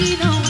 you know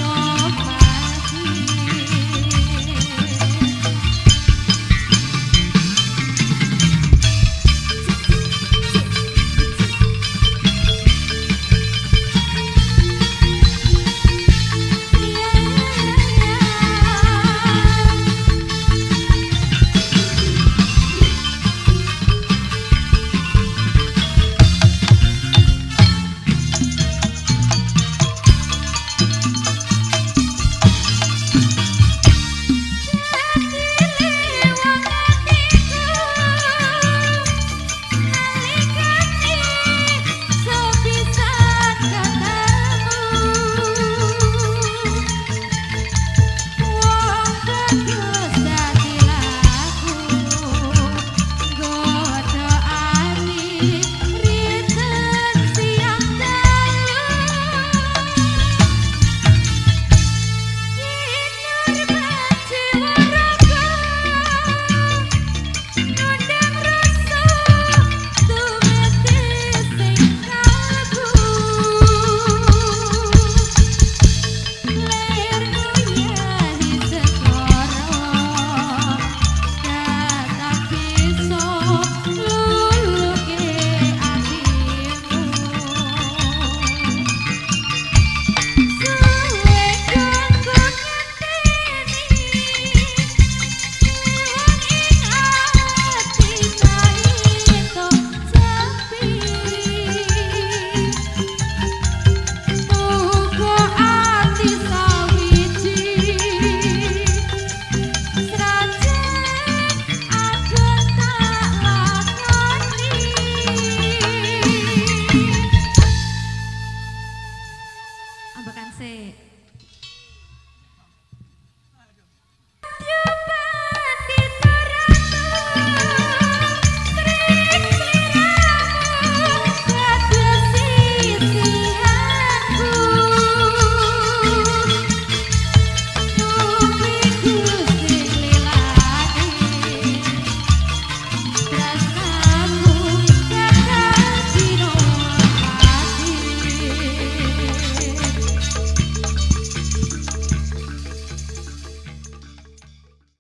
ambekan sik.